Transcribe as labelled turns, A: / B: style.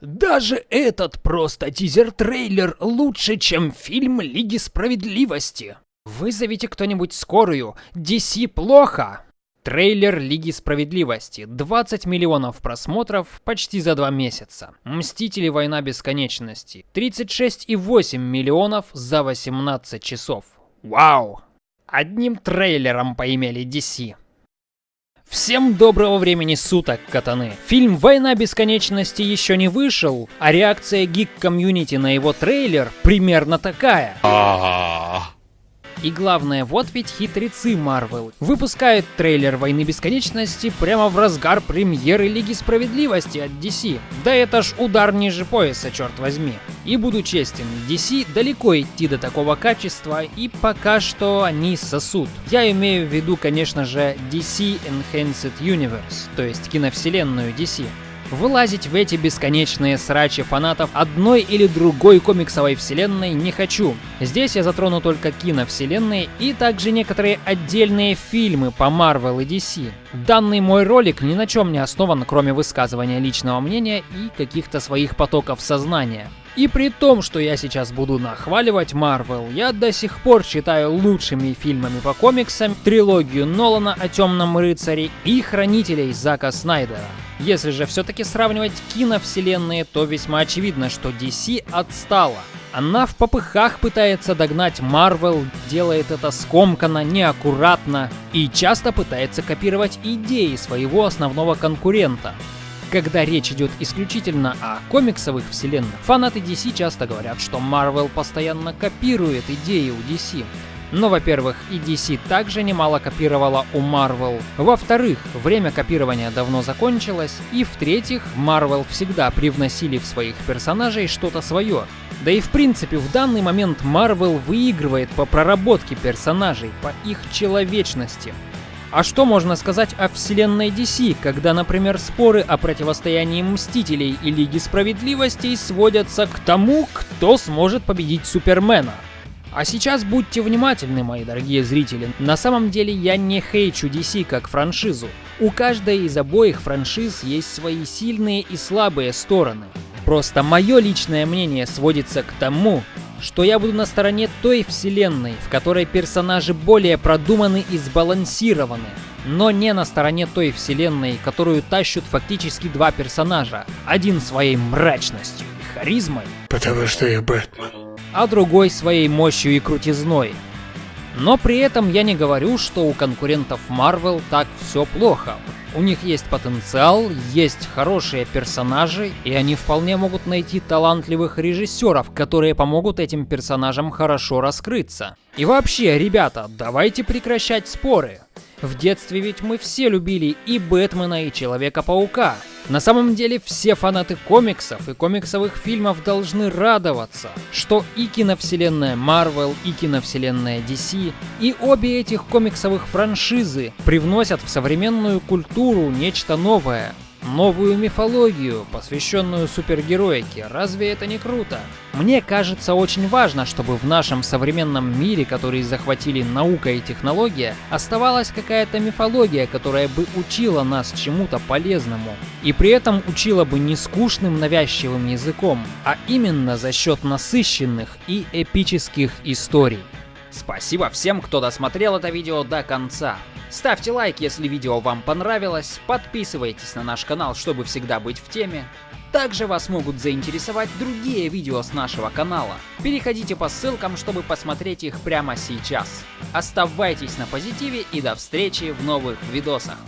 A: Даже этот просто тизер-трейлер лучше, чем фильм Лиги Справедливости. Вызовите кто-нибудь скорую. DC плохо. Трейлер Лиги Справедливости. 20 миллионов просмотров почти за два месяца. Мстители Война Бесконечности. 36,8 миллионов за 18 часов. Вау! Одним трейлером поимели DC. Всем доброго времени суток, катаны! Фильм «Война бесконечности» еще не вышел, а реакция гик-комьюнити на его трейлер примерно такая. И главное, вот ведь хитрецы Марвел. Выпускают трейлер Войны Бесконечности прямо в разгар премьеры Лиги Справедливости от DC. Да это ж удар ниже пояса, черт возьми. И буду честен, DC далеко идти до такого качества, и пока что они сосут. Я имею в виду, конечно же, DC Enhanced Universe, то есть киновселенную DC. Вылазить в эти бесконечные срачи фанатов одной или другой комиксовой вселенной не хочу. Здесь я затрону только киновселенные и также некоторые отдельные фильмы по Marvel и DC. Данный мой ролик ни на чем не основан, кроме высказывания личного мнения и каких-то своих потоков сознания. И при том, что я сейчас буду нахваливать Marvel, я до сих пор считаю лучшими фильмами по комиксам трилогию Нолана о Темном Рыцаре и Хранителей Зака Снайдера. Если же все-таки сравнивать киновселенные, то весьма очевидно, что DC отстала. Она в попыхах пытается догнать Marvel, делает это скомканно, неаккуратно и часто пытается копировать идеи своего основного конкурента. Когда речь идет исключительно о комиксовых вселенных, фанаты DC часто говорят, что Marvel постоянно копирует идеи у DC. Но, во-первых, и DC также немало копировала у Marvel. Во-вторых, время копирования давно закончилось. И в-третьих, Marvel всегда привносили в своих персонажей что-то свое. Да и в принципе, в данный момент Marvel выигрывает по проработке персонажей, по их человечности. А что можно сказать о вселенной DC, когда, например, споры о противостоянии Мстителей и Лиги Справедливости сводятся к тому, кто сможет победить Супермена? А сейчас будьте внимательны, мои дорогие зрители. На самом деле я не хейчу DC как франшизу. У каждой из обоих франшиз есть свои сильные и слабые стороны. Просто мое личное мнение сводится к тому, что я буду на стороне той вселенной, в которой персонажи более продуманы и сбалансированы, но не на стороне той вселенной, которую тащут фактически два персонажа, один своей мрачностью и харизмой,
B: потому что я Бэтмен,
A: а другой своей мощью и крутизной. Но при этом я не говорю, что у конкурентов Marvel так все плохо. У них есть потенциал, есть хорошие персонажи, и они вполне могут найти талантливых режиссеров, которые помогут этим персонажам хорошо раскрыться. И вообще, ребята, давайте прекращать споры. В детстве ведь мы все любили и Бэтмена, и Человека-паука. На самом деле все фанаты комиксов и комиксовых фильмов должны радоваться, что и киновселенная Marvel, и киновселенная DC, и обе этих комиксовых франшизы привносят в современную культуру нечто новое, новую мифологию, посвященную супергероике. Разве это не круто? Мне кажется очень важно, чтобы в нашем современном мире, который захватили наука и технология, оставалась какая-то мифология, которая бы учила нас чему-то полезному. И при этом учила бы не скучным навязчивым языком, а именно за счет насыщенных и эпических историй. Спасибо всем, кто досмотрел это видео до конца. Ставьте лайк, если видео вам понравилось, подписывайтесь на наш канал, чтобы всегда быть в теме. Также вас могут заинтересовать другие видео с нашего канала. Переходите по ссылкам, чтобы посмотреть их прямо сейчас. Оставайтесь на позитиве и до встречи в новых видосах.